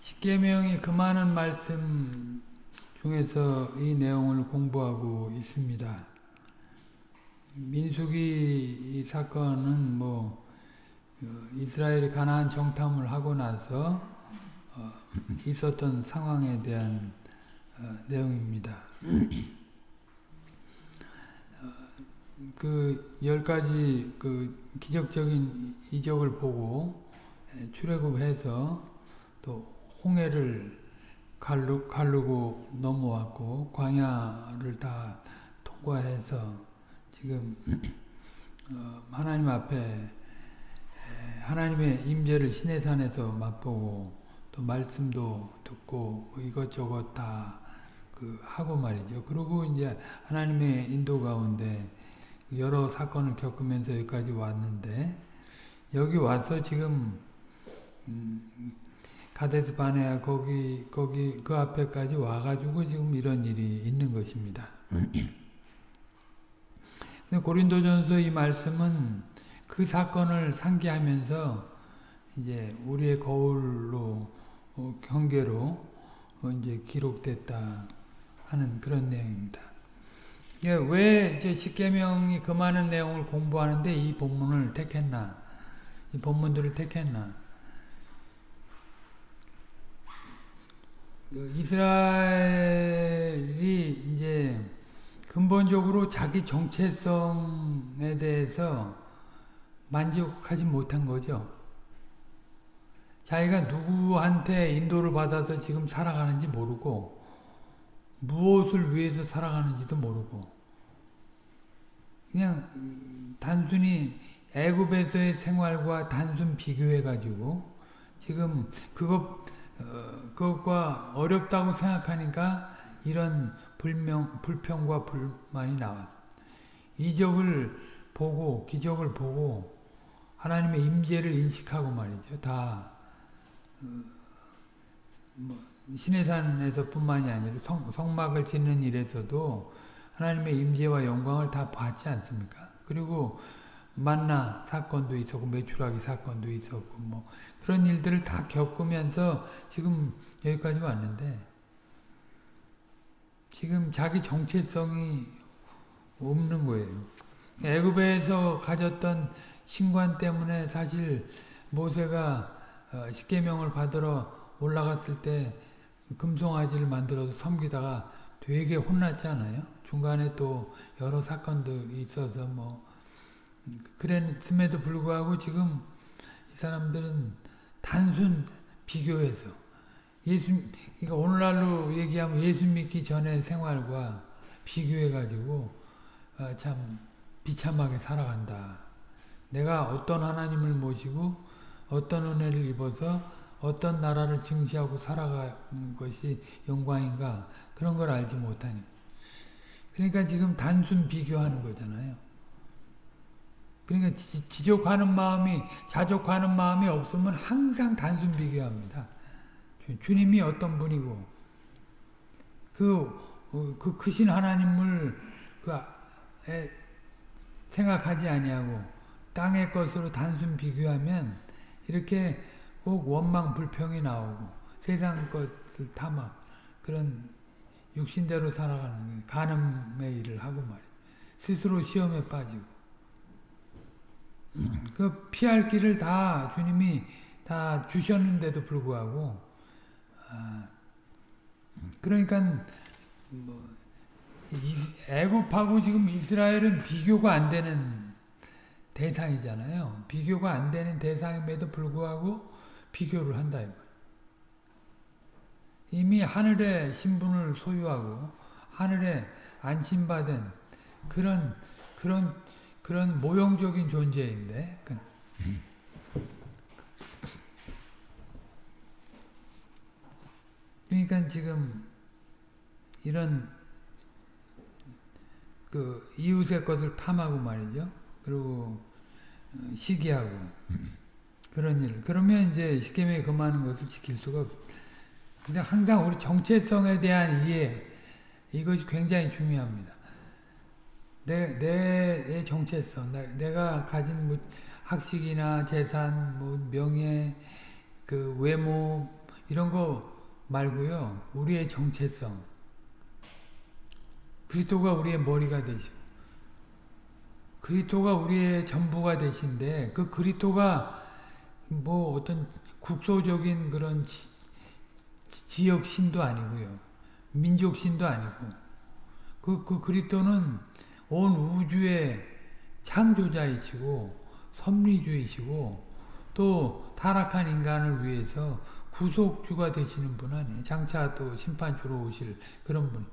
십계명이 그 많은 말씀 중에서 이 내용을 공부하고 있습니다. 민수기 사건은 뭐 어, 이스라엘이 가나안 정탐을 하고 나서 어, 있었던 상황에 대한 어, 내용입니다. 그 열 가지 그 기적적인 이적을 보고 출애굽해서 또 홍해를 갈르, 갈르고 넘어왔고 광야를 다 통과해서 지금 어, 하나님 앞에 하나님의 임재를 시내산에서 맛보고 또 말씀도 듣고 뭐 이것저것 다 그 하고 말이죠. 그리고 이제 하나님의 인도 가운데 여러 사건을 겪으면서 여기까지 왔는데 여기 와서 지금 음, 가데스 바네아 거기 거기 그 앞에까지 와가지고 지금 이런 일이 있는 것입니다. 근데 고린도전서 이 말씀은 그 사건을 상기하면서 이제 우리의 거울로 어, 경계로 어, 이제 기록됐다 하는 그런 내용입니다. 예, 왜 이제 십계명이 그 많은 내용을 공부하는데 이 본문을 택했나? 이 본문들을 택했나? 그 이스라엘이 이제 근본적으로 자기 정체성에 대해서 만족하지 못한 거죠. 자기가 누구한테 인도를 받아서 지금 살아가는지 모르고 무엇을 위해서 살아가는지도 모르고 그냥 단순히 애굽에서의 생활과 단순 비교해 가지고 지금 그것 어, 그것과 어렵다고 생각하니까 이런 불명, 불평과 불만이 나왔. 이적을 보고 기적을 보고 하나님의 임재를 인식하고 말이죠. 다 어, 뭐 시내산에서뿐만이 아니라 성, 성막을 짓는 일에서도 하나님의 임재와 영광을 다 봤지 않습니까? 그리고 만나 사건도 있었고 매출하기 사건도 있었고 뭐 그런 일들을 다 겪으면서 지금 여기까지 왔는데 지금 자기 정체성이 없는 거예요. 애굽에서 가졌던 신관 때문에 사실 모세가 어, 십계명을 받으러 올라갔을 때 금송아지를 만들어서 섬기다가 되게 혼났지 않아요? 중간에 또 여러 사건들이 있어서 뭐 그랬음에도 불구하고 지금 이 사람들은 단순 비교해서 예수 그러니까 오늘날로 얘기하면 예수 믿기 전의 생활과 비교해 가지고 어, 참 비참하게 살아간다. 내가 어떤 하나님을 모시고 어떤 은혜를 입어서 어떤 나라를 증시하고 살아가는 것이 영광인가 그런 걸 알지 못하니 그러니까 지금 단순 비교하는 거잖아요. 그러니까 지족하는 마음이 자족하는 마음이 없으면 항상 단순 비교합니다. 주 님이 어떤 분이고 그, 어, 그 크신 하나님을 그 생각하지 아니하고 땅의 것으로 단순 비교하면 이렇게 꼭 원망 불평이 나오고 세상 것을 탐하 그런 육신대로 살아가는 가늠의 일을 하고 말이에요. 스스로 시험에 빠지고 그 피할 길을 다 주님이 다 주셨는데도 불구하고 아, 그러니까 뭐 애굽하고 지금 이스라엘은 비교가 안 되는 대상이잖아요. 비교가 안 되는 대상임에도 불구하고 비교를 한다. 이미 하늘의 신분을 소유하고 하늘에 안심받은 그런 그런 그런 모형적인 존재인데 그 그러니까 지금 이런 그 이웃의 것을 탐하고 말이죠. 그리고 어, 시기하고 그런 일. 그러면 이제 십계명이 금하는 것을 지킬 수가 없. 근데 항상 우리 정체성에 대한 이해 이것이 굉장히 중요합니다. 내, 내 정체성, 내 가 가진 뭐 학식이나 재산, 뭐 명예, 그 외모 이런 거 말고요. 우리의 정체성. 그리스도가 우리의 머리가 되시고 그리스도가 우리의 전부가 되신데 그 그리스도가 뭐 어떤 국소적인 그런 지, 지역 신도 아니고요. 민족 신도 아니고 그, 그 그리스도는 온 우주의 창조자이시고 섭리주이시고 또 타락한 인간을 위해서 구속주가 되시는 분 아니에요. 장차 또 심판주로 오실 그런 분.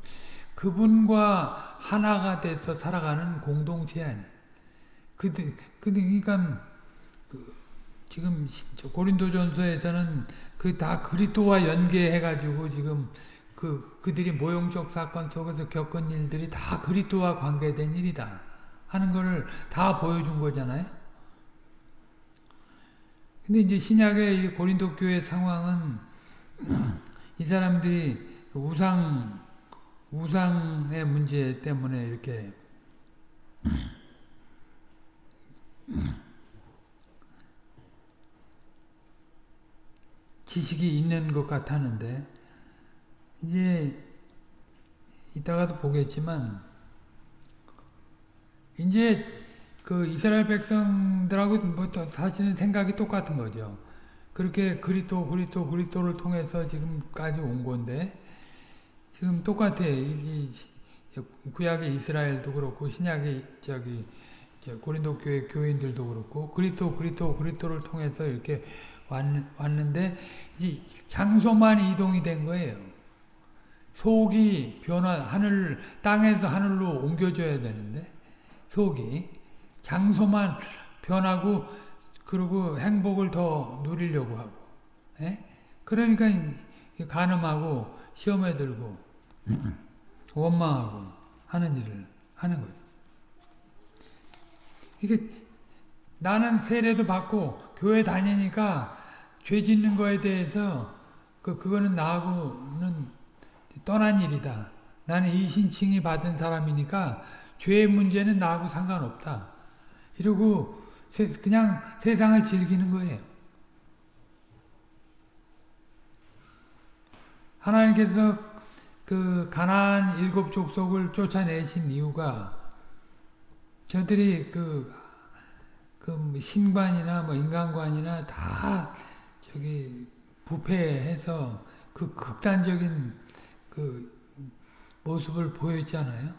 그분과 하나가 돼서 살아가는 공동체 아니에요. 그, 그, 그러니까 그, 지금 고린도전서에서는 그 다 그리스도와 연계해가지고 지금 그 그들이 모형적 사건 속에서 겪은 일들이 다 그리스도와 관계된 일이다 하는 것을 다 보여준 거잖아요. 근데 이제 신약의 고린도 교회 상황은 이 사람들이 우상 우상의 문제 때문에 이렇게 지식이 있는 것 같았는데 이제 이따가도 보겠지만 이제 그 이스라엘 백성들하고 뭐 사실은 생각이 똑같은 거죠. 그렇게 그리스도 그리스도 그리스도를 통해서 지금까지 온 건데 지금 똑같아. 이, 구약의 이스라엘도 그렇고 신약의 저기 고린도 교회 교인들도 그렇고 그리스도 그리스도 그리스도를 통해서 이렇게 왔, 왔는데 이 장소만 이동이 된 거예요. 속이 변화 하늘 땅에서 하늘로 옮겨져야 되는데 속이 장소만 변하고 그리고 행복을 더 누리려고 하고 에? 예? 그러니까 가늠하고 시험에 들고 원망하고 하는 일을 하는 거죠. 이게 나는 세례도 받고 교회 다니니까 죄 짓는 거에 대해서 그 그거는 나하고는 떠난 일이다. 나는 이신칭이 받은 사람이니까 죄의 문제는 나하고 상관없다. 이러고 그냥 세상을 즐기는 거예요. 하나님께서 그 가나안 일곱 족속을 쫓아내신 이유가 저들이 그, 그 신관이나 뭐 인간관이나 다 저기 부패해서 그 극단적인 그 모습을 보였잖아요.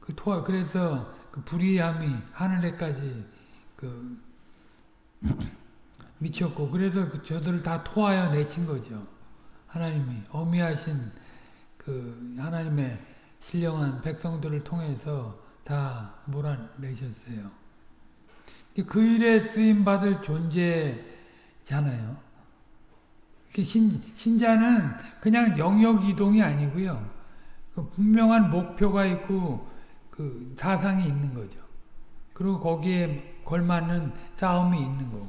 그 토, 그래서 그 불의함이 하늘에까지 그 미쳤고 그래서 그 저들을 다 토하여 내친 거죠. 하나님이 어미하신 그 하나님의 신령한 백성들을 통해서 다 몰아내셨어요. 그 일에 쓰임 받을 존재잖아요. 신, 신자는 그냥 영역 이동이 아니고요. 그 분명한 목표가 있고 그 사상이 있는 거죠. 그리고 거기에 걸맞는 싸움이 있는 거고.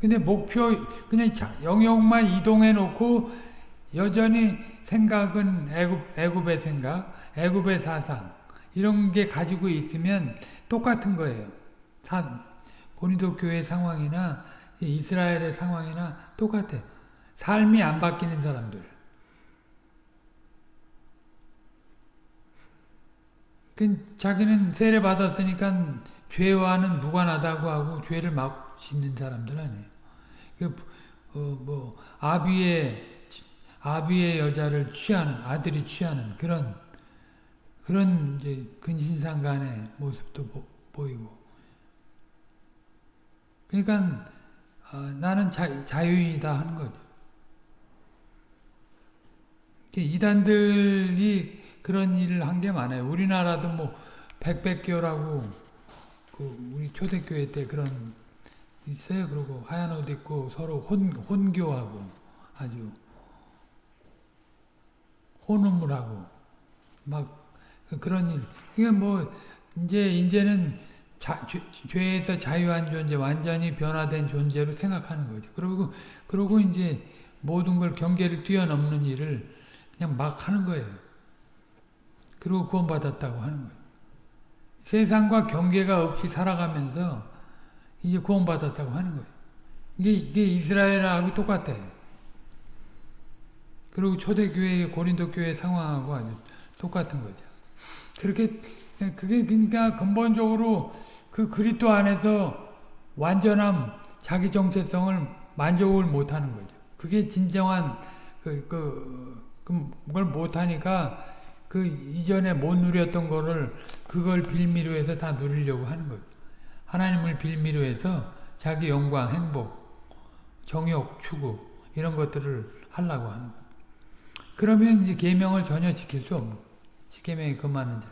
근데 목표 그냥 영역만 이동해 놓고 여전히 생각은 애굽 애굽의 생각, 애굽의 사상 이런 게 가지고 있으면 똑같은 거예요. 사, 고린도 교회 상황이나 이스라엘의 상황이나 똑같아. 삶이 안 바뀌는 사람들. 그 자기는 세례 받았으니까 죄와는 무관하다고 하고 죄를 막 짓는 사람들 아니에요. 그, 어, 뭐 아비의 아비의 여자를 취하는 아들이 취하는 그런 그런 이제 근신상간의 모습도 보, 이고 그러니까 어, 나는 자, 자유인이다 하는 거죠. 이단들이 그런 일을 한 게 많아요. 우리나라도 뭐 백백교라고 그 우리 초대교회 때 그런 있어요. 그리고 하얀 옷 입고 서로 혼, 혼교하고 아주 혼음을 하고 막 그런 일. 그게 뭐 이제 이제는 자, 죄, 죄에서 자유한 존재, 완전히 변화된 존재로 생각하는 거죠. 그리고 그리고 이제 모든 걸 경계를 뛰어넘는 일을 그냥 막 하는 거예요. 그리고 구원받았다고 하는 거예요. 세상과 경계가 없이 살아가면서 이제 구원받았다고 하는 거예요. 이게, 이게 이스라엘하고 똑같아요. 그리고 초대교회, 고린도 교회 상황하고 아주 똑같은 거죠. 그렇게, 그게 그러니까 근본적으로 그 그리스도 안에서 완전함, 자기 정체성을 만족을 못하는 거죠. 그게 진정한 그, 그, 그걸 못하니까 그 이전에 못 누렸던 거를 그걸 빌미로 해서 다 누리려고 하는 거예요. 하나님을 빌미로 해서 자기 영광, 행복, 정욕, 추구 이런 것들을 하려고 하는 거예요. 그러면 이제 계명을 전혀 지킬 수 없는 십계명이 금하는 자.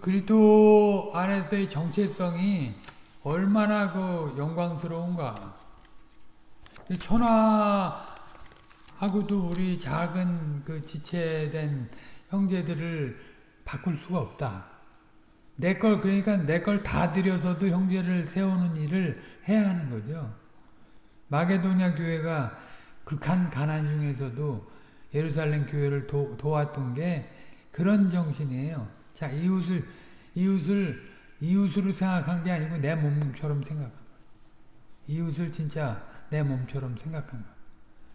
그리스도 안에서의 정체성이 얼마나 그 영광스러운가. 천하하고도 우리 작은 그 지체된 형제들을 바꿀 수가 없다. 내 걸 그러니까 내 걸 다 들여서도 형제를 세우는 일을 해야 하는 거죠. 마게도냐 교회가 극한 가난 중에서도 예루살렘 교회를 도, 도왔던 게 그런 정신이에요. 자, 이웃을 이웃을 이웃으로 생각한 게 아니고 내 몸처럼 생각한 거예요. 이웃을 진짜 내 몸처럼 생각한 거예요.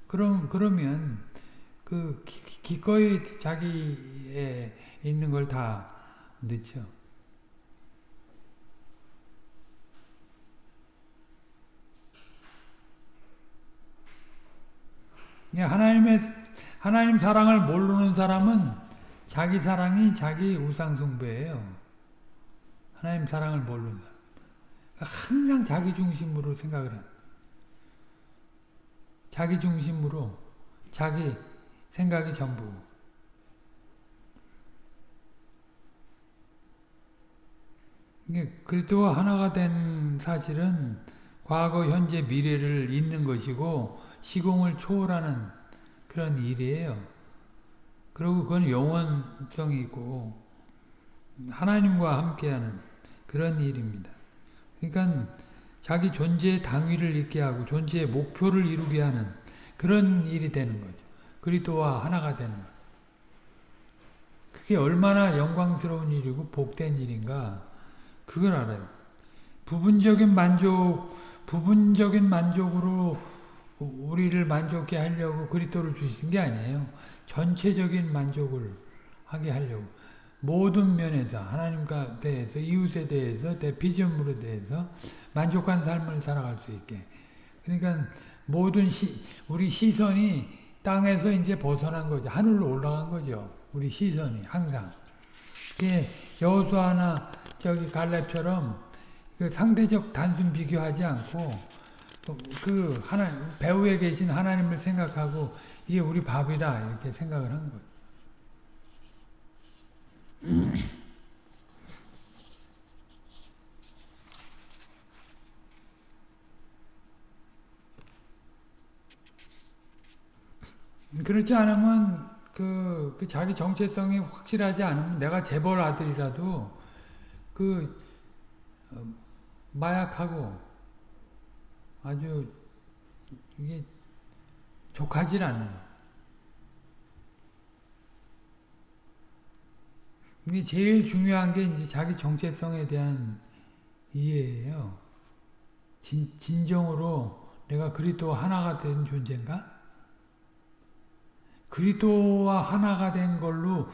그럼 그러면 그 기, 거이 자기에 있는 걸 다 넣죠. 하나님의 하나님 사랑을 모르는 사람은 자기 사랑이 자기 우상 숭배예요. 하나님 사랑을 모르는 사람. 항상 자기 중심으로 생각을 한. 자기 중심으로 자기 생각이 전부. 이게 그리스도와 하나가 된 사실은 과거, 현재, 미래를 잇는 것이고 시공을 초월하는 그런 일이에요. 그리고 그건 영원성이고 하나님과 함께하는 그런 일입니다. 그러니까 자기 존재의 당위를 있게 하고 존재의 목표를 이루게 하는 그런 일이 되는 거죠. 그리스도와 하나가 되는 거 그게 얼마나 영광스러운 일이고 복된 일인가 그걸 알아요. 부분적인 만족, 부분적인 만족으로 우리를 만족해 하려고 그리스도를 주신 게 아니에요. 전체적인 만족을 하게 하려고. 모든 면에서 하나님과 대해서 이웃에 대해서 대피점으로 대해서 만족한 삶을 살아갈 수 있게 그러니까 모든 시, 우리 시선이 땅에서 이제 벗어난 거죠 하늘로 올라간 거죠 우리 시선이 항상 여호수아나 저기 갈렙처럼 그 상대적 단순 비교하지 않고 그 하나 배후에 계신 하나님을 생각하고 이게 우리 밥이다 이렇게 생각을 한 거예요. 그렇지 않으면 그, 그, 자기 정체성이 확실하지 않으면 내가 재벌 아들이라도 그 어, 마약하고 아주 이게 족하질 않는 거예요. 이게 제일 중요한 게 이제 자기 정체성에 대한 이해예요. 진, 진정으로 내가 그리스도 하나가 된 존재인가? 그리스도와 하나가 된 걸로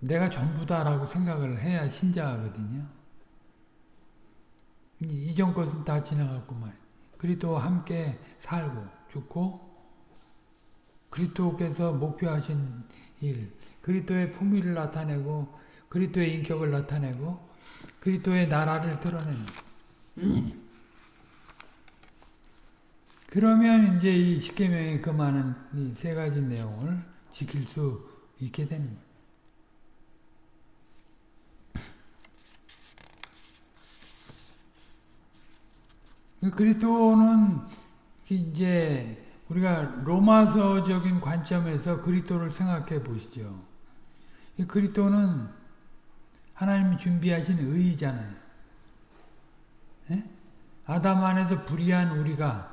내가 전부다라고 생각을 해야 신자거든요. 이전 것은 다 지나갔고 말. 그리스도와 함께 살고 죽고 그리스도께서 목표하신 일 그리스도의 품위를 나타내고 그리스도의 인격을 나타내고 그리스도의 나라를 드러내는 그러면 이제 이 십계명의 그 많은 이 세 가지 내용을 지킬 수 있게 되는 거예요. 그 그리스도는 이제 우리가 로마서적인 관점에서 그리스도를 생각해 보시죠. 이 그리스도는 하나님이 준비하신 의잖아요. 예? 아담 안에서 불의한 우리가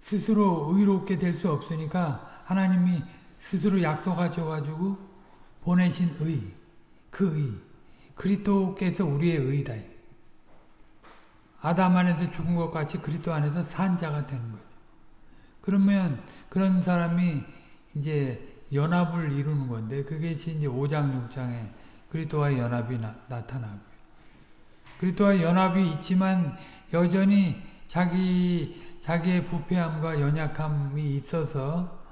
스스로 의롭게 될 수 없으니까 하나님이 스스로 약속하셔가지고 보내신 의, 그 의, 그리스도께서 우리의 의다. 아담 안에서 죽은 것 같이 그리스도 안에서 산 자가 되는 거죠. 그러면 그런 사람이 이제 연합을 이루는 건데 그게 이제 5장 6장에 그리스도와 연합이 나, 나타나고요. 그리스도와 연합이 있지만 여전히 자기 자기의 부패함과 연약함이 있어서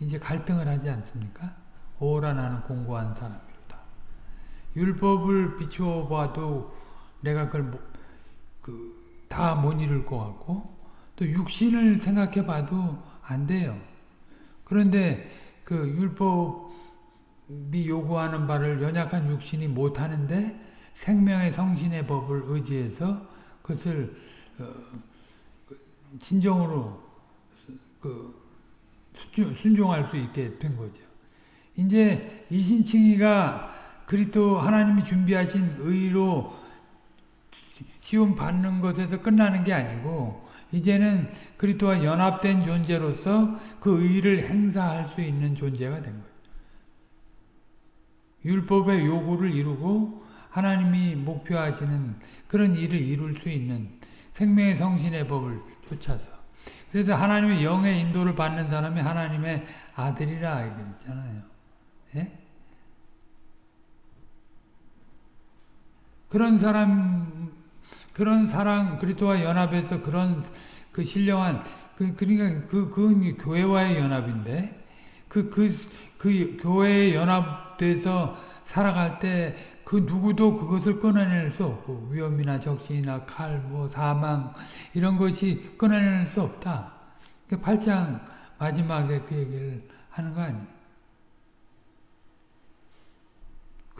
이제 갈등을 하지 않습니까? 오라 나는 공고한 사람이로다. 율법을 비추어 봐도 내가 그걸 그, 다 못 이룰 것 같고 또 육신을 생각해 봐도 안 돼요. 그런데 그 율법이 요구하는 바를 연약한 육신이 못 하는데 생명의 성신의 법을 의지해서 그것을 어, 진정으로 그 순종할 수 있게 된 거죠. 이제 이신칭이가 그리스도 하나님이 준비하신 의로 시험 받는 것에서 끝나는 게 아니고 이제는 그리스도와 연합된 존재로서 그 의를 행사할 수 있는 존재가 된 거예요. 율법의 요구를 이루고 하나님이 목표하시는 그런 일을 이룰 수 있는 생명의 성신의 법을 쫓아서 그래서 하나님의 영의 인도를 받는 사람이 하나님의 아들이라 얘기했잖아요. 예? 그런 사람 그런 사랑 그리스도와 연합해서 그런 그 신령한 그 그러니까 그 그건 교회와의 연합인데 그그 그, 그 교회에 연합돼서 살아갈 때 그 누구도 그것을 끊어낼 수 없고 위험이나 적신이나 칼, 뭐 사망 이런 것이 끊어낼 수 없다. 8장 그 마지막에 그 얘기를 하는 거 아니에요.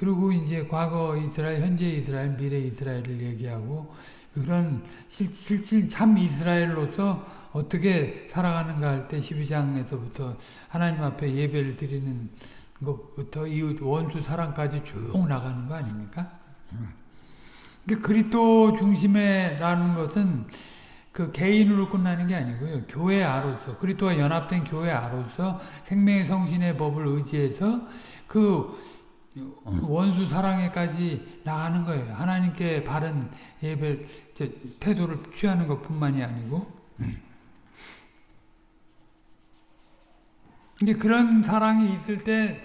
그리고 이제 과거 이스라엘, 현재 이스라엘, 미래 이스라엘을 얘기하고 그런 실질 참 이스라엘로서 어떻게 살아가는가 할 때 12장에서부터 하나님 앞에 예배를 드리는 것부터 이웃 원수 사랑까지 쭉 나가는 거 아닙니까? 그러니까 그리스도 중심에라는 것은 그 개인으로 끝나는 게 아니고요. 교회 아로서 그리스도와 연합된 교회 아로서 생명의 성신의 법을 의지해서 그 원수 사랑에까지 나가는 거예요. 하나님께 바른 예배 태도를 취하는 것뿐만이 아니고 이제 그런 사랑이 있을 때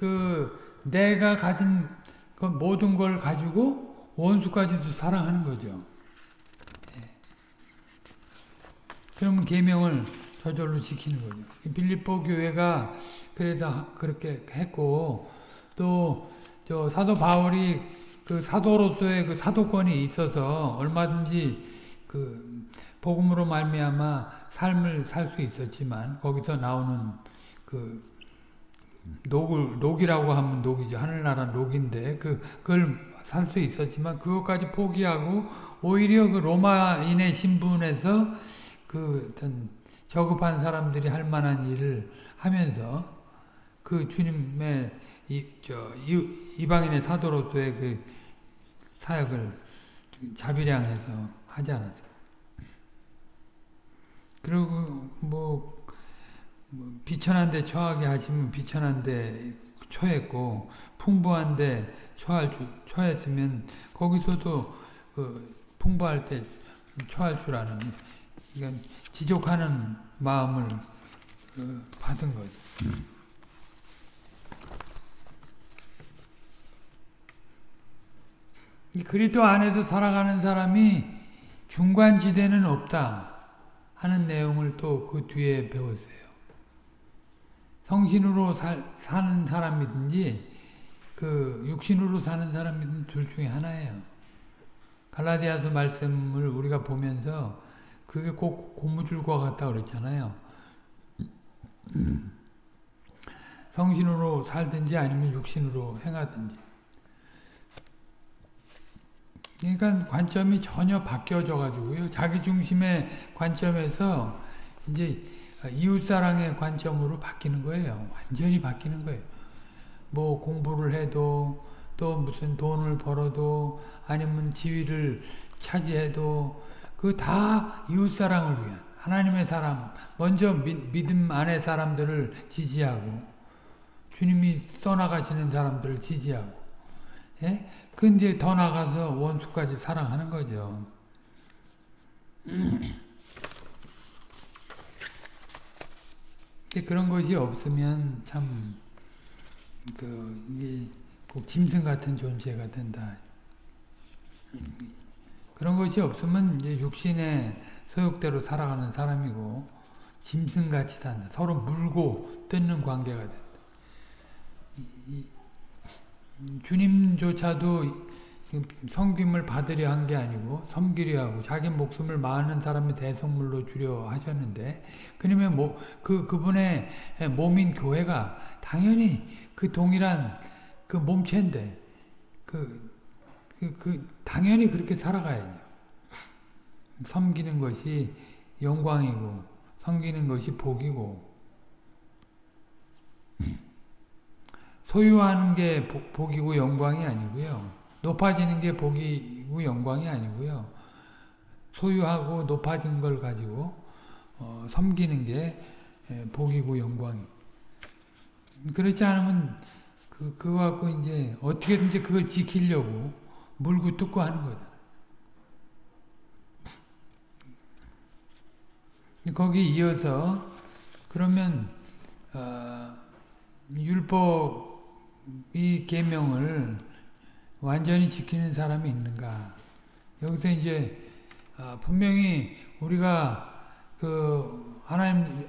그 내가 가진 그 모든 걸 가지고 원수까지도 사랑하는 거죠. 예. 그러면 계명을 저절로 지키는 거죠. 빌립보 교회가 그래서 그렇게 했고 또 저 사도 바울이 그 사도로서의 그 사도권이 있어서 얼마든지 그 복음으로 말미암아 삶을 살 수 있었지만 거기서 나오는 그 녹을 녹이라고 하면 녹이죠. 하늘나라 녹인데 그 그걸 살 수 있었지만 그것까지 포기하고 오히려 그 로마인의 신분에서 그 어떤 저급한 사람들이 할 만한 일을 하면서 그 주님의 이, 저, 이 방인의 사도로서의 그 사역을 자비량해서 하지 않았어요. 그리고 뭐, 뭐 비천한데 처하게 하시면 비천한데 처했고 풍부한데 처할 줄, 처했으면 거기서도 그 풍부할 때 처할 줄 아는 이건 지족하는 마음을 그 받은 거죠. 그리스도 안에서 살아가는 사람이 중간 지대는 없다 하는 내용을 또 그 뒤에 배웠어요. 성신으로 살, 사는 사람이든지 그 육신으로 사는 사람이든 둘 중에 하나예요. 갈라디아서 말씀을 우리가 보면서 그게 꼭 고무줄과 같다 그랬잖아요. 성신으로 살든지 아니면 육신으로 행하든지. 그러니까 관점이 전혀 바뀌어져 가지고요. 자기 중심의 관점에서 이제 이웃사랑의 관점으로 바뀌는 거예요. 완전히 바뀌는 거예요. 뭐 공부를 해도 또 무슨 돈을 벌어도 아니면 지위를 차지해도 그 다 이웃사랑을 위한 하나님의 사람 먼저 믿, 믿음 안의 사람들을 지지하고 주님이 써나가시는 사람들을 지지하고 예? 근데 더 나가서 원수까지 사랑하는 거죠. 그런 것이 없으면 참, 그, 이게 꼭 짐승 같은 존재가 된다. 그런 것이 없으면 이제 육신의 소욕대로 살아가는 사람이고, 짐승같이 산다. 서로 물고 뜯는 관계가 된다. 주님조차도 섬김을 받으려 한 게 아니고 섬기려 하고 자기 목숨을 많은 사람의 대성물로 주려 하셨는데 그러면 뭐, 그, 그분의 몸인 교회가 당연히 그 동일한 그 몸체인데 그, 그, 그 당연히 그렇게 살아가야죠. 섬기는 것이 영광이고 섬기는 것이 복이고 소유하는 게 복이고 영광이 아니고요. 높아지는 게 복이고 영광이 아니고요. 소유하고 높아진 걸 가지고 어, 섬기는 게 복이고 영광이. 그렇지 않으면 그, 그거 갖고 이제 어떻게든지 그걸 지키려고 물고 뜯고 하는 거다. 거기 이어서 그러면 어, 율법 이 계명을 완전히 지키는 사람이 있는가? 여기서 이제 어, 분명히 우리가 그 하나님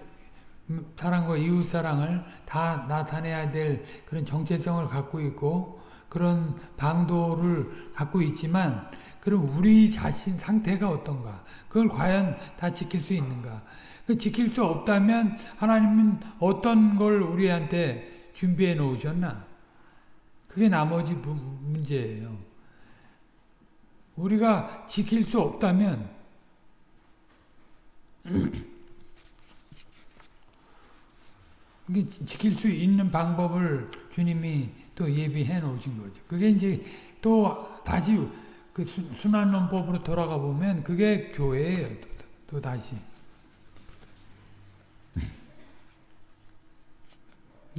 사랑과 이웃 사랑을 다 나타내야 될 그런 정체성을 갖고 있고 그런 방도를 갖고 있지만 그럼 우리 자신 상태가 어떤가? 그걸 과연 다 지킬 수 있는가? 그 지킬 수 없다면 하나님은 어떤 걸 우리한테 준비해 놓으셨나? 그게 나머지 문제예요. 우리가 지킬 수 없다면 지킬 수 있는 방법을 주님이 또 예비해 놓으신 거죠. 그게 이제 또 다시 그 순환론법으로 돌아가 보면 그게 교회예요. 또, 또 다시.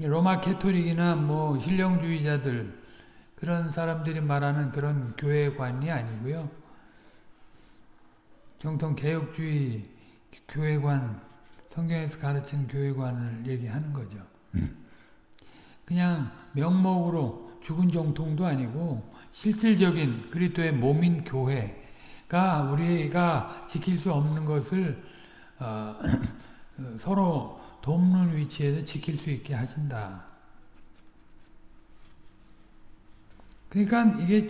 로마 캐토릭이나 뭐 신령주의자들 그런 사람들이 말하는 그런 교회관이 아니고요. 정통 개혁주의 교회관 성경에서 가르치는 교회관을 얘기하는 거죠. 그냥 명목으로 죽은 정통도 아니고 실질적인 그리스도의 몸인 교회가 우리가 지킬 수 없는 것을 어, 서로 돕는 위치에서 지킬 수 있게 하신다. 그러니까 이게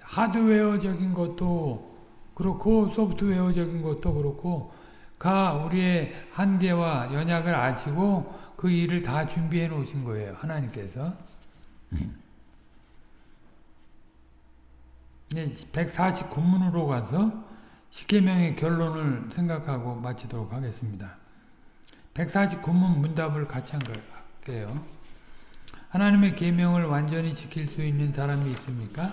하드웨어적인 것도 그렇고 소프트웨어적인 것도 그렇고 가 우리의 한계와 연약을 아시고 그 일을 다 준비해 놓으신 거예요. 하나님께서. 149문으로 가서 십계명의 결론을 생각하고 마치도록 하겠습니다. 149문 문답을 같이 할게요. 하나님의 계명을 완전히 지킬 수 있는 사람이 있습니까?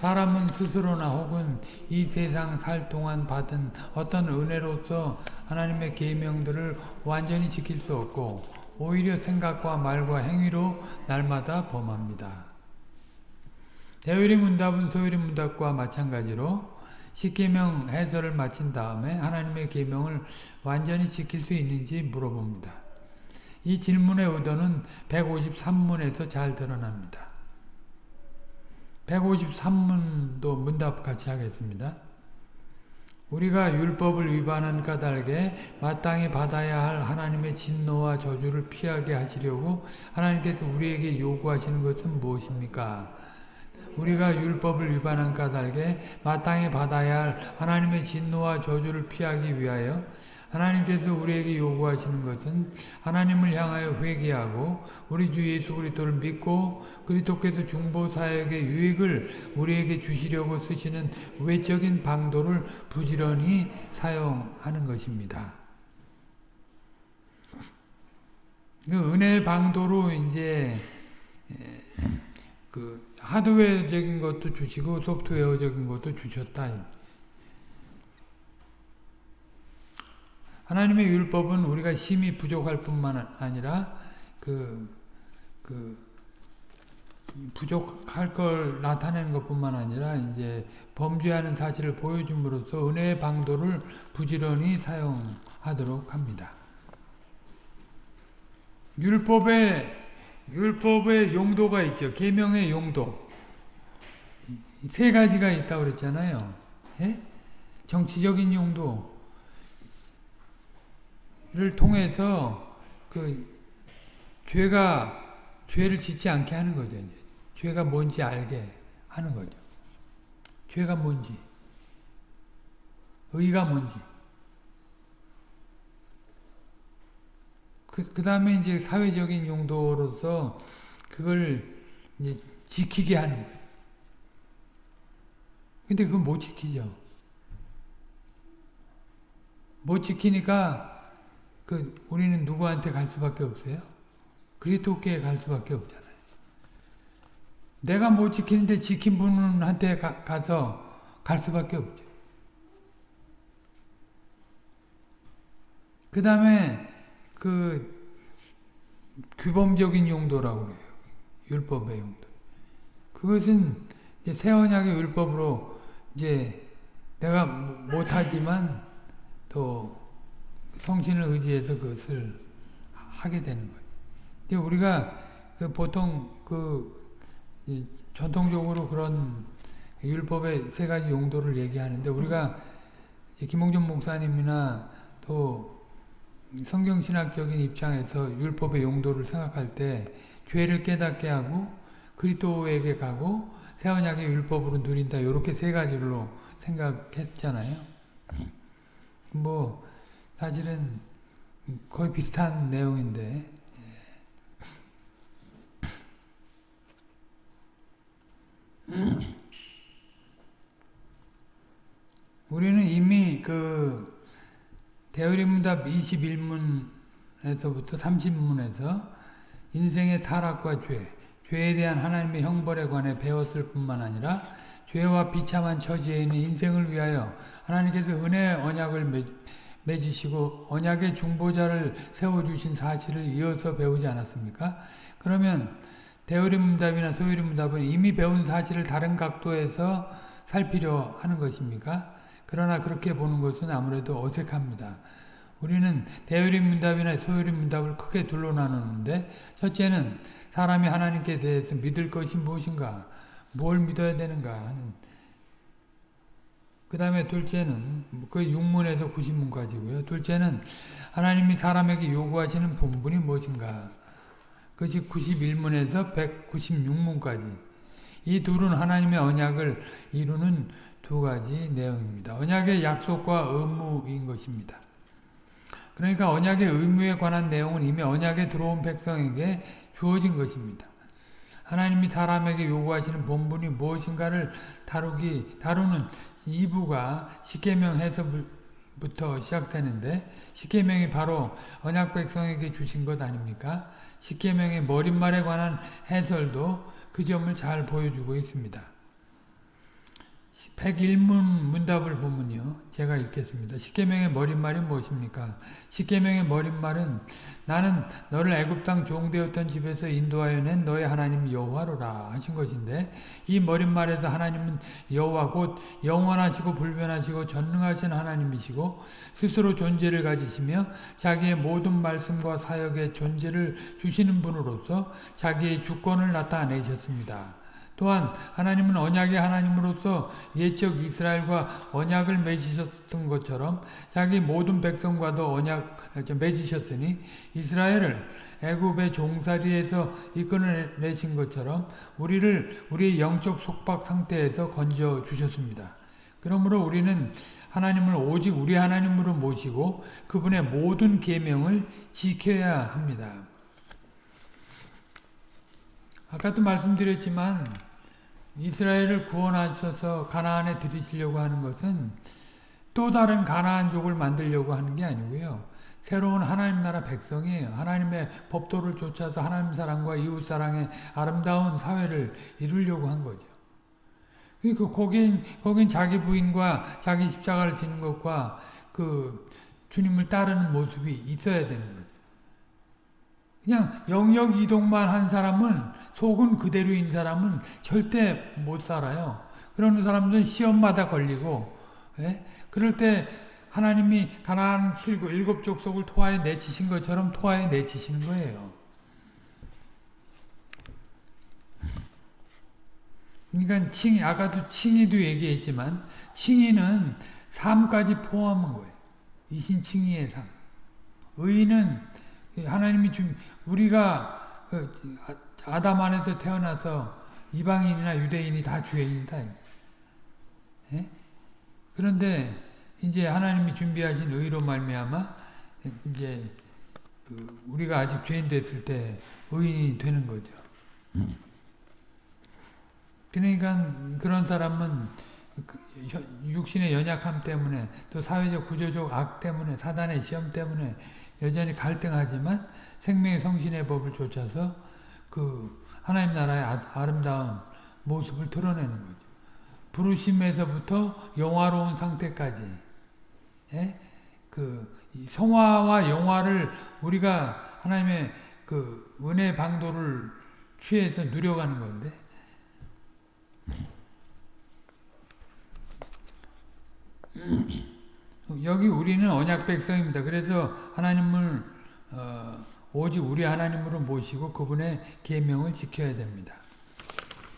사람은 스스로나 혹은 이 세상 살 동안 받은 어떤 은혜로서 하나님의 계명들을 완전히 지킬 수 없고 오히려 생각과 말과 행위로 날마다 범합니다. 대율의 문답은 소율의 문답과 마찬가지로 십계명 해설을 마친 다음에 하나님의 계명을 완전히 지킬 수 있는지 물어봅니다. 이 질문의 의도는 153문에서 잘 드러납니다. 153문도 문답 같이 하겠습니다. 우리가 율법을 위반한 까닭에 마땅히 받아야 할 하나님의 진노와 저주를 피하게 하시려고 하나님께서 우리에게 요구하시는 것은 무엇입니까? 우리가 율법을 위반한 까닭에 마땅히 받아야 할 하나님의 진노와 저주를 피하기 위하여 하나님께서 우리에게 요구하시는 것은 하나님을 향하여 회개하고 우리 주 예수 그리스도를 믿고 그리스도께서 중보 사역의 유익을 우리에게 주시려고 쓰시는 외적인 방도를 부지런히 사용하는 것입니다. 그 은혜 방도로 이제 그 하드웨어적인 것도 주시고 소프트웨어적인 것도 주셨다. 하나님의 율법은 우리가 심히 부족할 뿐만 아니라 그 그 부족할 걸 나타내는 것뿐만 아니라 이제 범죄하는 사실을 보여줌으로써 은혜의 방도를 부지런히 사용하도록 합니다. 율법의 율법의 용도가 있죠. 계명의 용도 세 가지가 있다고 그랬잖아요. 예? 정치적인 용도를 통해서 그 죄가 죄를 짓지 않게 하는 거죠. 죄가 뭔지 알게 하는 거죠. 죄가 뭔지, 의가 뭔지. 그, 그 다음에 이제 사회적인 용도로서 그걸 이제 지키게 하는 거예요. 근데 그걸 못 지키죠. 못 지키니까 그 우리는 누구한테 갈 수밖에 없어요? 그리스도께 갈 수밖에 없잖아요. 내가 못 지키는데 지킨 분한테 가, 가서 갈 수밖에 없죠. 그 다음에 그 규범적인 용도라고 그래요. 율법의 용도. 그것은 새 언약의 율법으로 이제 내가 못하지만 또 성신을 의지해서 그것을 하게 되는 거예요. 근데 우리가 그 보통 그 전통적으로 그런 율법의 세 가지 용도를 얘기하는데 우리가 김홍준 목사님이나 또 성경신학적인 입장에서 율법의 용도를 생각할 때 죄를 깨닫게 하고 그리스도에게 가고 새언약의 율법으로 누린다 이렇게 세 가지로 생각했잖아요. 뭐 사실은 거의 비슷한 내용인데 우리는 이미 그 대의문답 21문에서부터 30문에서 인생의 타락과 죄, 죄에 대한 하나님의 형벌에 관해 배웠을 뿐만 아니라 죄와 비참한 처지에 있는 인생을 위하여 하나님께서 은혜의 언약을 맺으시고 언약의 중보자를 세워주신 사실을 이어서 배우지 않았습니까? 그러면 대우리 문답이나 소유리 문답은 이미 배운 사실을 다른 각도에서 살피려 하는 것입니까? 그러나 그렇게 보는 것은 아무래도 어색합니다. 우리는 대유리 문답이나 소유리 문답을 크게 둘로 나누는데 첫째는 사람이 하나님께 대해서 믿을 것이 무엇인가 뭘 믿어야 되는가 하는 그 다음에 둘째는 그 6문에서 90문까지고요. 둘째는 하나님이 사람에게 요구하시는 본분이 무엇인가 그것이 91문에서 196문까지 이 둘은 하나님의 언약을 이루는 두 가지 내용입니다. 언약의 약속과 의무인 것입니다. 그러니까 언약의 의무에 관한 내용은 이미 언약에 들어온 백성에게 주어진 것입니다. 하나님이 사람에게 요구하시는 본분이 무엇인가를 다루기 다루는 2부가 십계명 해석부터 시작되는데 십계명이 바로 언약 백성에게 주신 것 아닙니까? 십계명의 머릿말에 관한 해설도 그 점을 잘 보여주고 있습니다. 101문 문답을 보면요. 제가 읽겠습니다. 십계명의 머릿말이 무엇입니까? 십계명의 머릿말은 나는 너를 애굽 땅 종되었던 집에서 인도하여 낸 너의 하나님 여호와로라 하신 것인데 이 머릿말에서 하나님은 여호와 곧 영원하시고 불변하시고 전능하신 하나님이시고 스스로 존재를 가지시며 자기의 모든 말씀과 사역의 존재를 주시는 분으로서 자기의 주권을 나타내셨습니다. 또한 하나님은 언약의 하나님으로서 예적 이스라엘과 언약을 맺으셨던 것처럼 자기 모든 백성과도 언약 맺으셨으니 이스라엘을 애굽의 종살이에서 이끌어내신 것처럼 우리를 우리의 영적 속박 상태에서 건져 주셨습니다. 그러므로 우리는 하나님을 오직 우리 하나님으로 모시고 그분의 모든 계명을 지켜야 합니다. 아까도 말씀드렸지만 이스라엘을 구원하셔서 가나안에 들이시려고 하는 것은 또 다른 가나안족을 만들려고 하는 게 아니고요. 새로운 하나님 나라 백성이에요. 하나님의 법도를 쫓아서 하나님 사랑과 이웃 사랑의 아름다운 사회를 이루려고 한 거죠. 그 거긴 거긴 자기 부인과 자기 십자가를 지는 것과 그 주님을 따르는 모습이 있어야 되는 거죠. 그냥 영역 이동만 한 사람은 속은 그대로인 사람은 절대 못 살아요. 그런 사람들은 시험마다 걸리고 예? 그럴 때 하나님이 가나안 칠고 일곱 족속을 토하에 내치신 것처럼 토하에 내치시는 거예요. 그러니까 칭 아까도 칭의도 얘기했지만 칭의는 삶까지 포함한 거예요. 이신칭의의 삶. 의는 하나님이 준 우리가 그 아담 안에서 태어나서 이방인이나 유대인이 다 죄인이다. 예? 그런데 이제 하나님이 준비하신 의로 말미암아 이제 그 우리가 아직 죄인 됐을 때 의인이 되는 거죠. 그러니까 그런 사람은 그 육신의 연약함 때문에 또 사회적 구조적 악 때문에 사단의 시험 때문에 여전히 갈등하지만 생명의 성신의 법을 쫓아서 그 하나님 나라의 아, 아름다운 모습을 드러내는 거죠. 부르심에서부터 영화로운 상태까지 예? 그 성화와 영화를 우리가 하나님의 그 은혜 방도를 취해서 누려가는 건데 여기 우리는 언약 백성입니다. 그래서 하나님을 어, 오직 우리 하나님으로 모시고 그분의 계명을 지켜야 됩니다.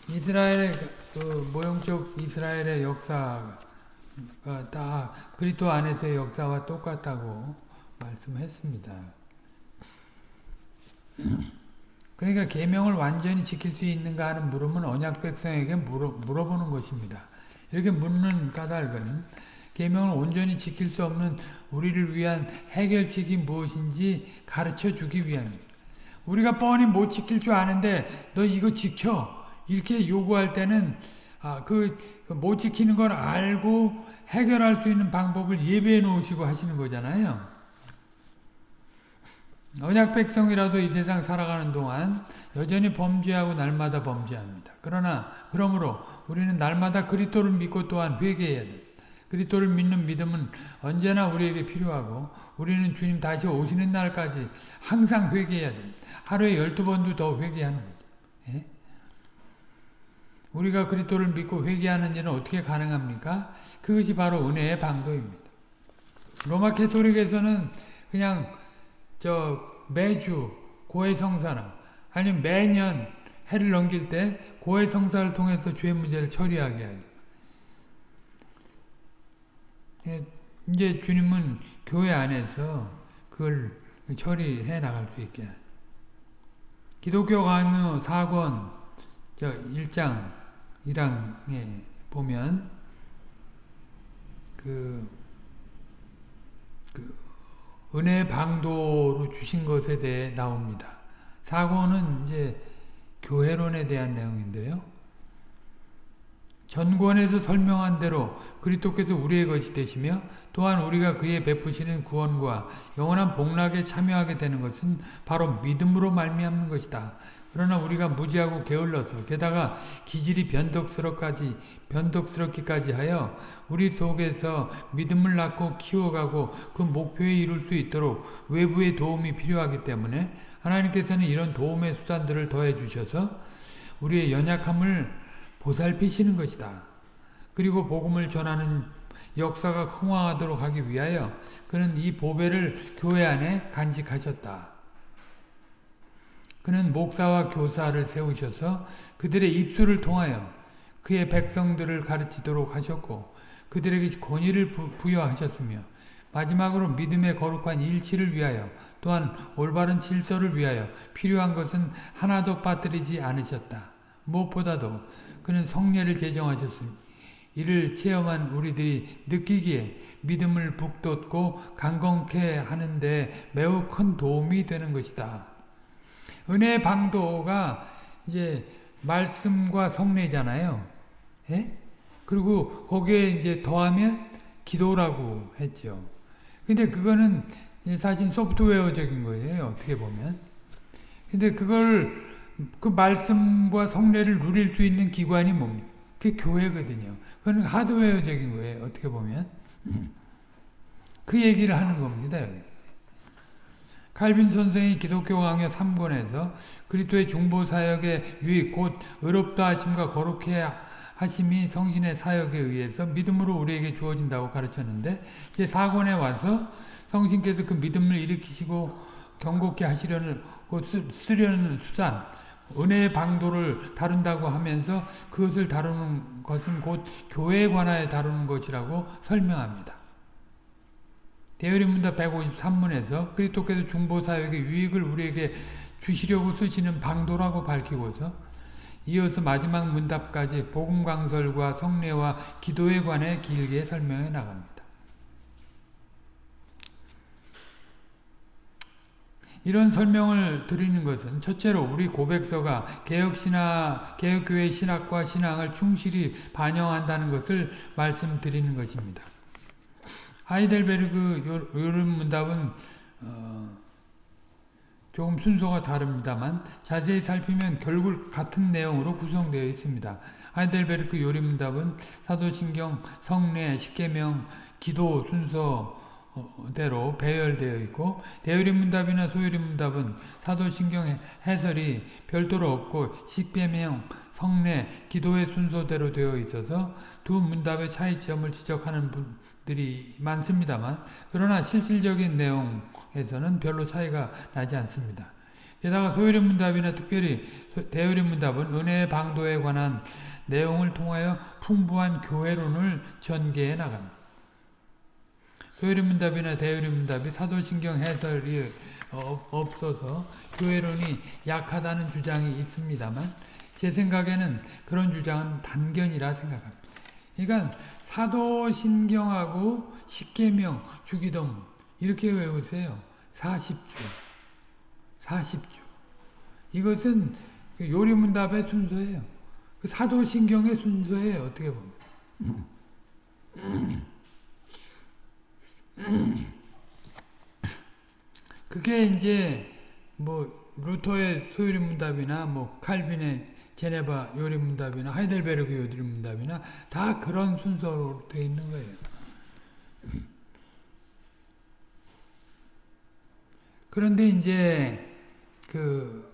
이스라엘의 그 모형적 이스라엘의 역사가 다 그리스도 안에서의 역사와 똑같다고 말씀했습니다. 그러니까 계명을 완전히 지킬 수 있는가 하는 물음은 언약 백성에게 물어, 물어보는 것입니다. 이렇게 묻는 까닭은 계명을 온전히 지킬 수 없는 우리를 위한 해결책이 무엇인지 가르쳐 주기 위함입니다. 우리가 뻔히 못 지킬 줄 아는데 너 이거 지켜 이렇게 요구할 때는 아, 그못 지키는 걸 알고 해결할 수 있는 방법을 예배해 놓으시고 하시는 거잖아요. 언약 백성이라도 이 세상 살아가는 동안 여전히 범죄하고 날마다 범죄합니다. 그러나 그러므로 우리는 날마다 그리스도를 믿고 또한 회개해야 됩니다. 그리스도를 믿는 믿음은 언제나 우리에게 필요하고 우리는 주님 다시 오시는 날까지 항상 회개해야 됩니다. 하루에 열두 번도 더 회개하는 거죠. 예? 우리가 그리스도를 믿고 회개하는 일은 어떻게 가능합니까? 그것이 바로 은혜의 방도입니다. 로마 캐토릭에서는 그냥 저 매주 고해성사나 아니면 매년 해를 넘길 때 고해성사를 통해서 죄 문제를 처리하게 하죠. 예, 이제 주님은 교회 안에서 그걸 처리해 나갈 수 있게. 기독교 강요 4권 1장 1항에 보면 그, 그 은혜 방도로 주신 것에 대해 나옵니다. 4권은 이제 교회론에 대한 내용인데요. 전권에서 설명한 대로 그리스도께서 우리의 것이 되시며 또한 우리가 그의 베푸시는 구원과 영원한 복락에 참여하게 되는 것은 바로 믿음으로 말미암는 것이다. 그러나 우리가 무지하고 게을러서 게다가 기질이 변덕스럽까지 변덕스럽기까지 하여 우리 속에서 믿음을 낳고 키워가고 그 목표에 이룰 수 있도록 외부의 도움이 필요하기 때문에 하나님께서는 이런 도움의 수단들을 더해 주셔서 우리의 연약함을 보살피시는 것이다. 그리고 복음을 전하는 역사가 흥황하도록 하기 위하여 그는 이 보배를 교회 안에 간직하셨다. 그는 목사와 교사를 세우셔서 그들의 입술을 통하여 그의 백성들을 가르치도록 하셨고 그들에게 권위를 부여하셨으며 마지막으로 믿음의 거룩한 일치를 위하여 또한 올바른 질서를 위하여 필요한 것은 하나도 빠뜨리지 않으셨다. 무엇보다도 그는 성례를 제정하셨으니 이를 체험한 우리들이 느끼기에 믿음을 북돋고 강건케 하는데 매우 큰 도움이 되는 것이다. 은혜 방도가 이제 말씀과 성례잖아요. 예? 그리고 거기에 이제 더하면 기도라고 했죠. 근데 그거는 사실 소프트웨어적인 거예요. 어떻게 보면. 근데 그걸 그 말씀과 성례를 누릴 수 있는 기관이 뭡니까? 그게 교회거든요. 그건 하드웨어적인 거예요. 어떻게 보면. 그 얘기를 하는 겁니다. 칼빈 선생이 기독교 강요 3권에서 그리스도의 중보 사역의 유익 곧 의롭다 하심과 거룩해 하심이 성신의 사역에 의해서 믿음으로 우리에게 주어진다고 가르쳤는데 이제 4권에 와서 성신께서 그 믿음을 일으키시고 경고케 하시려는 쓰려는 수단 은혜의 방도를 다룬다고 하면서 그것을 다루는 것은 곧 교회에 관하여 다루는 것이라고 설명합니다. 대열인문답 153문에서 그리스도께서 중보사역의 유익을 우리에게 주시려고 쓰시는 방도라고 밝히고서 이어서 마지막 문답까지 복음강설과 성례와 기도에 관해 길게 설명해 나갑니다. 이런 설명을 드리는 것은 첫째로 우리 고백서가 개혁신학, 개혁교회 신학과 신앙을 충실히 반영한다는 것을 말씀드리는 것입니다. 하이델베르그 요른 문답은 어, 조금 순서가 다릅니다만 자세히 살피면 결국 같은 내용으로 구성되어 있습니다. 하이델베르크 요리문답은 사도신경, 성례, 십계명, 기도 순서 대로 배열되어 있고 대요리문답이나 소요리문답은 사도신경 해설이 별도로 없고 십계명, 성례, 기도의 순서대로 되어 있어서 두 문답의 차이점을 지적하는 분들이 많습니다만 그러나 실질적인 내용에서는 별로 차이가 나지 않습니다. 게다가 소요리 문답이나 특별히 대요리 문답은 은혜의 방도에 관한 내용을 통하여 풍부한 교회론을 전개해 나갑니다. 소요리 문답이나 대요리 문답이 사도신경 해설이 없어서 교회론이 약하다는 주장이 있습니다만 제 생각에는 그런 주장은 단견이라 생각합니다. 그러니까 사도신경하고 십계명, 주기도문 이렇게 외우세요. 40주. 40주. 이것은 그 요리문답의 순서예요. 그 사도신경의 순서예요. 어떻게 보면. 그게 이제 뭐 루터의 소요리 문답이나 뭐 칼빈의 제네바 요리 문답이나 하이델베르그 요리 문답이나 다 그런 순서로 되어 있는 거예요. 그런데 이제 그,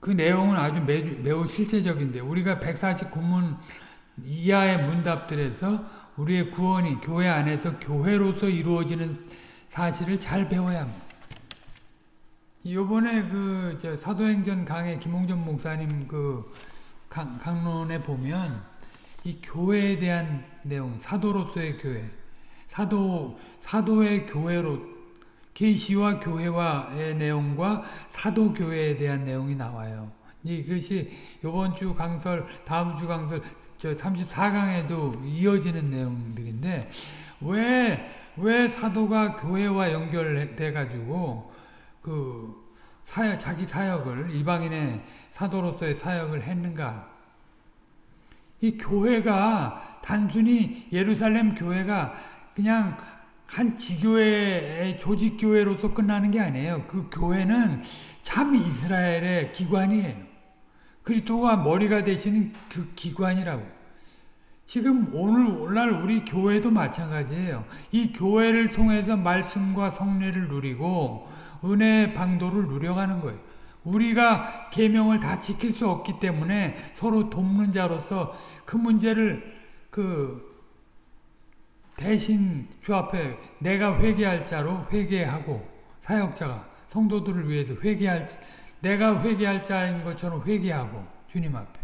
그 내용은 아주 매우, 매우 실제적인데 우리가 149문 이하의 문답들에서 우리의 구원이 교회 안에서 교회로서 이루어지는 사실을 잘 배워야 합니다. 요번에 그 사도행전 강의 김홍전 목사님 그 강, 강론에 보면 이 교회에 대한 내용, 사도로서의 교회, 사도 사도의 교회로 계시와 교회와의 내용과 사도 교회에 대한 내용이 나와요. 이것이 이번 주 강설, 다음 주 강설, 저 34강에도 이어지는 내용들인데 왜 왜 사도가 교회와 연결돼 가지고 그 사역, 자기 사역을 이방인의 사도로서의 사역을 했는가? 이 교회가 단순히 예루살렘 교회가 그냥 한 지교회의 조직교회로서 끝나는 게 아니에요. 그 교회는 참 이스라엘의 기관이에요. 그리스도가 머리가 되시는 그 기관이라고. 지금 오늘날 우리 교회도 마찬가지예요. 이 교회를 통해서 말씀과 성례를 누리고 은혜의 방도를 누려가는 거예요. 우리가 계명을 다 지킬 수 없기 때문에 서로 돕는 자로서 그 문제를 그 대신 주 앞에 내가 회개할 자로 회개하고 사역자가 성도들을 위해서 회개할 내가 회개할 자인 것처럼 회개하고 주님 앞에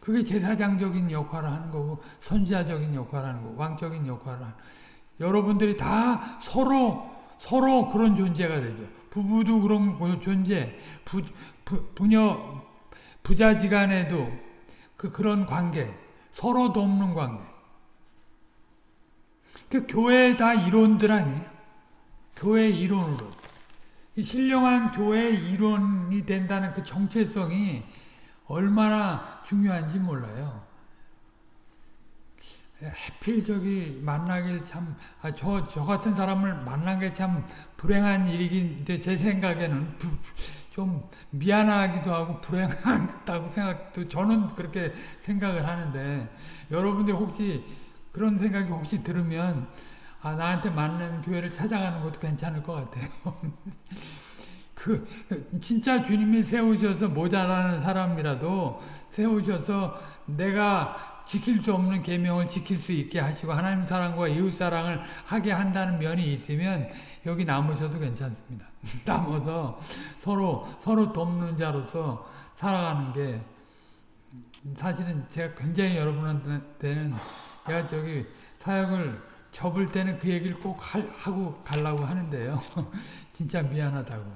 그게 제사장적인 역할을 하는 거고 선지자적인 역할을 하는 거고 왕적인 역할을 하는 여러분들이 다 서로 서로 그런 존재가 되죠. 부부도 그런 존재, 부, 부, 부녀, 부자지간에도 그, 그런 관계, 서로 돕는 관계. 그 교회 다 이론들 아니에요? 교회 이론으로. 신령한 교회 이론이 된다는 그 정체성이 얼마나 중요한지 몰라요. 해필 저기 만나길 참, 아, 저, 저 같은 사람을 만난 게 참 불행한 일이긴, 제 생각에는 부, 좀 미안하기도 하고 불행하다고 생각도, 저는 그렇게 생각을 하는데, 여러분들 혹시 그런 생각이 혹시 들으면, 아, 나한테 맞는 교회를 찾아가는 것도 괜찮을 것 같아요. 그, 진짜 주님이 세우셔서 모자라는 사람이라도 세우셔서 내가 지킬 수 없는 계명을 지킬 수 있게 하시고 하나님 사랑과 이웃 사랑을 하게 한다는 면이 있으면 여기 남으셔도 괜찮습니다. 남아서 서로 서로 돕는 자로서 살아가는 게 사실은 제가 굉장히 여러분한테는 제가 저기 사역을 접을 때는 그 얘기를 꼭 하고 가려고 하는데요. 진짜 미안하다고.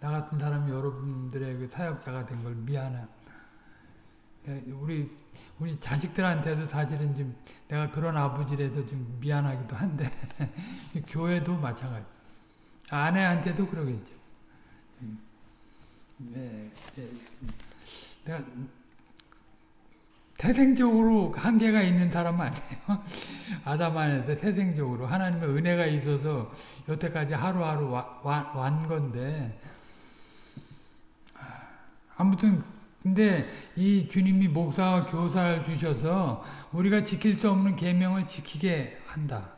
나 같은 사람이 여러분들의 그 사역자가 된 걸 미안해. 우리 우리 자식들한테도 사실은 좀 내가 그런 아버지라서 좀 미안하기도 한데 교회도 마찬가지. 아내한테도 그러겠죠. 네, 네. 내가 태생적으로 한계가 있는 사람 아니에요. 아담 안에서 태생적으로 하나님의 은혜가 있어서 여태까지 하루하루 와, 와, 완 건데 아무튼 근데 이 주님이 목사와 교사를 주셔서 우리가 지킬 수 없는 계명을 지키게 한다.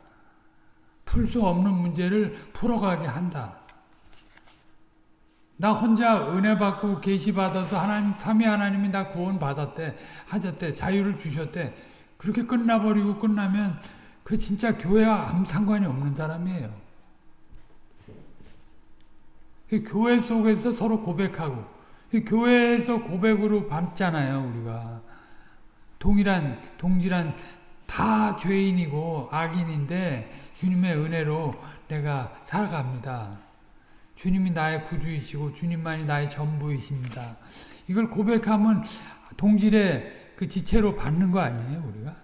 풀 수 없는 문제를 풀어가게 한다. 나 혼자 은혜 받고 계시 받아서 하나님 삼위 하나님이 나 구원 받았대 하셨대 자유를 주셨대 그렇게 끝나버리고 끝나면 그 진짜 교회와 아무 상관이 없는 사람이에요. 그 교회 속에서 서로 고백하고 교회에서 고백으로 밟잖아요, 우리가. 동일한, 동질한 다 죄인이고 악인인데 주님의 은혜로 내가 살아갑니다. 주님이 나의 구주이시고 주님만이 나의 전부이십니다. 이걸 고백하면 동질의 그 지체로 받는 거 아니에요, 우리가?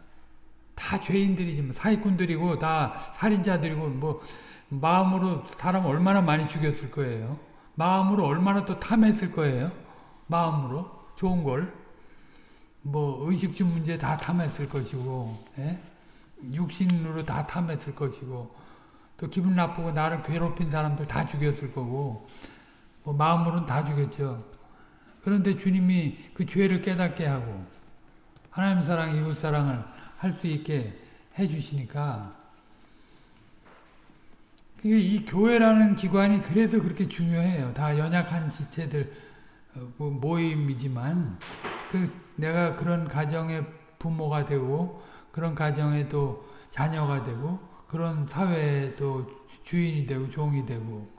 다 죄인들이지만 사기꾼들이고 다 살인자들이고 뭐 마음으로 사람 얼마나 많이 죽였을 거예요. 마음으로 얼마나 또 탐했을 거예요. 마음으로 좋은 걸. 뭐 의식주 문제 다 탐했을 것이고 예? 육신으로 다 탐했을 것이고 또 기분 나쁘고 나를 괴롭힌 사람들 다 죽였을 거고 뭐 마음으로는 다 죽였죠. 그런데 주님이 그 죄를 깨닫게 하고 하나님 사랑, 이웃 사랑을 할 수 있게 해주시니까 이 교회라는 기관이 그래서 그렇게 중요해요. 다 연약한 지체들 어, 뭐 모임이지만 그 내가 그런 가정의 부모가 되고 그런 가정의 또 자녀가 되고 그런 사회의 또 주인이 되고 종이 되고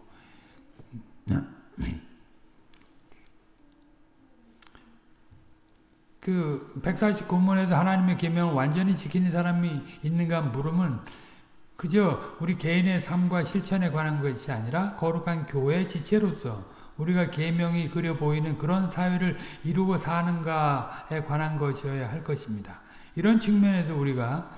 그 149문에서 하나님의 계명을 완전히 지키는 사람이 있는가 물으면 그저 우리 개인의 삶과 실천에 관한 것이 아니라 거룩한 교회 지체로서 우리가 계명이 그려 보이는 그런 사회를 이루고 사는가에 관한 것이어야 할 것입니다. 이런 측면에서 우리가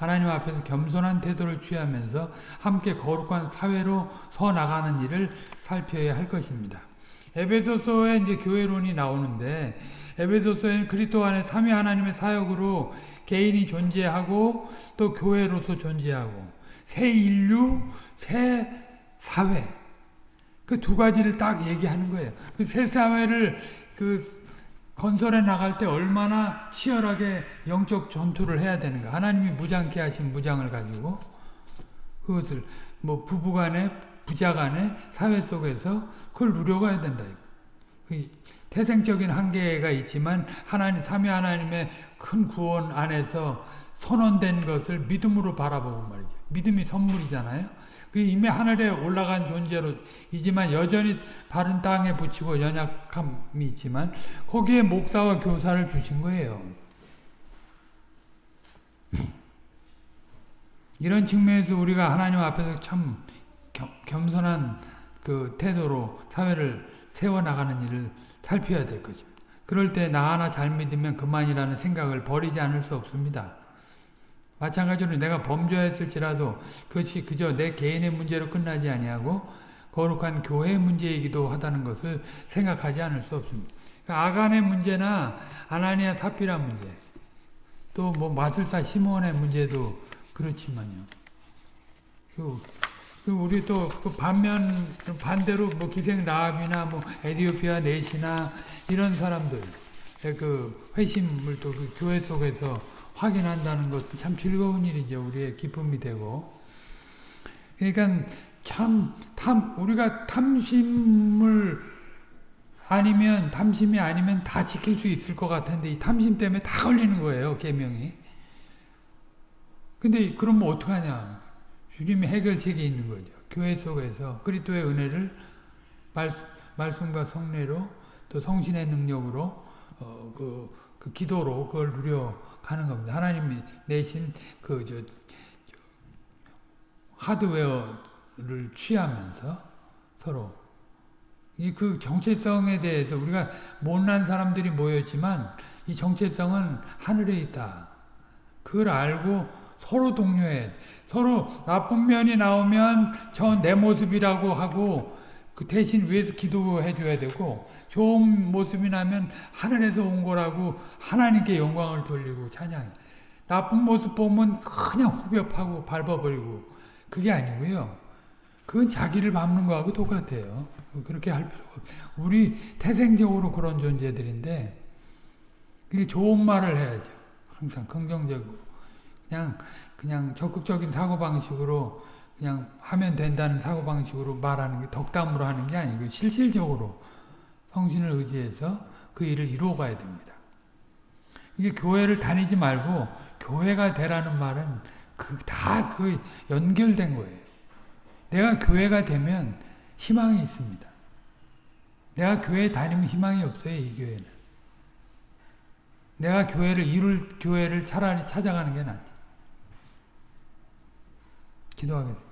하나님 앞에서 겸손한 태도를 취하면서 함께 거룩한 사회로 서 나가는 일을 살펴야 할 것입니다. 에베소서에 이제 교회론이 나오는데 에베소서에는 그리스도 안에 삼위 하나님의 사역으로 개인이 존재하고 또 교회로서 존재하고 새 인류, 새 사회. 그 두 가지를 딱 얘기하는 거예요. 그 새 사회를 그 건설해 나갈 때 얼마나 치열하게 영적 전투를 해야 되는가. 하나님이 무장케 하신 무장을 가지고 그것을 뭐 부부간에 부자간에 사회 속에서 그걸 누려가야 된다. 그 태생적인 한계가 있지만 하나님 삼위 하나님의 큰 구원 안에서 선언된 것을 믿음으로 바라보고 말이죠. 믿음이 선물이잖아요. 그 이미 하늘에 올라간 존재로 이지만 여전히 바른 땅에 붙이고 연약함이 있지만 거기에 목사와 교사를 주신 거예요. 이런 측면에서 우리가 하나님 앞에서 참 겸, 손한 그 태도로 사회를 세워나가는 일을 살펴야 될 것입니다. 그럴 때 나 하나 잘 믿으면 그만이라는 생각을 버리지 않을 수 없습니다. 마찬가지로 내가 범죄했을지라도 그것이 그저 내 개인의 문제로 끝나지 아니하고 거룩한 교회의 문제이기도 하다는 것을 생각하지 않을 수 없습니다. 그러니까 아간의 문제나 아나니아 사피라 문제 또 뭐 마술사 시몬의 문제도 그렇지만요. 그, 그 우리 또 그 반면 반대로 뭐 기생 라합이나 뭐 에디오피아 내시나 이런 사람들 그 회심을 또 그 교회 속에서 확인한다는 것은 참 즐거운 일이죠. 우리의 기쁨이 되고 그러니까 참 탐 우리가 탐심을 아니면 탐심이 아니면 다 지킬 수 있을 것 같은데 이 탐심 때문에 다 걸리는 거예요 계명이. 근데 그럼 뭐 어떡하냐? 주님이 해결책이 있는 거죠. 교회 속에서 그리스도의 은혜를 말, 말씀과 성례로 또 성신의 능력으로 어, 그, 그 기도로 그걸 누려 가는 겁니다. 하나님이 내신 그 저 하드웨어를 취하면서 서로 이 그 정체성에 대해서 우리가 못난 사람들이 모였지만 이 정체성은 하늘에 있다. 그걸 알고 서로 동료해. 서로 나쁜 면이 나오면 저 내 모습이라고 하고 그 대신 위해서 기도해 줘야 되고 좋은 모습이 나면 하늘에서 온 거라고 하나님께 영광을 돌리고 찬양해. 나쁜 모습 보면 그냥 후벼파고 밟아버리고 그게 아니고요. 그건 자기를 밟는 거하고 똑같아요. 그렇게 할 필요가 없 우리 태생적으로 그런 존재들인데 그게 좋은 말을 해야죠. 항상 긍정적으로. 그냥 그냥 적극적인 사고 방식으로 그냥 하면 된다는 사고방식으로 말하는 게 덕담으로 하는 게 아니고 실질적으로 성신을 의지해서 그 일을 이루어 가야 됩니다. 이게 교회를 다니지 말고 교회가 되라는 말은 그 다 그 연결된 거예요. 내가 교회가 되면 희망이 있습니다. 내가 교회 다니면 희망이 없어요, 이 교회는. 내가 교회를 이룰 교회를 차라리 찾아가는 게 낫지. 기도하겠습니다.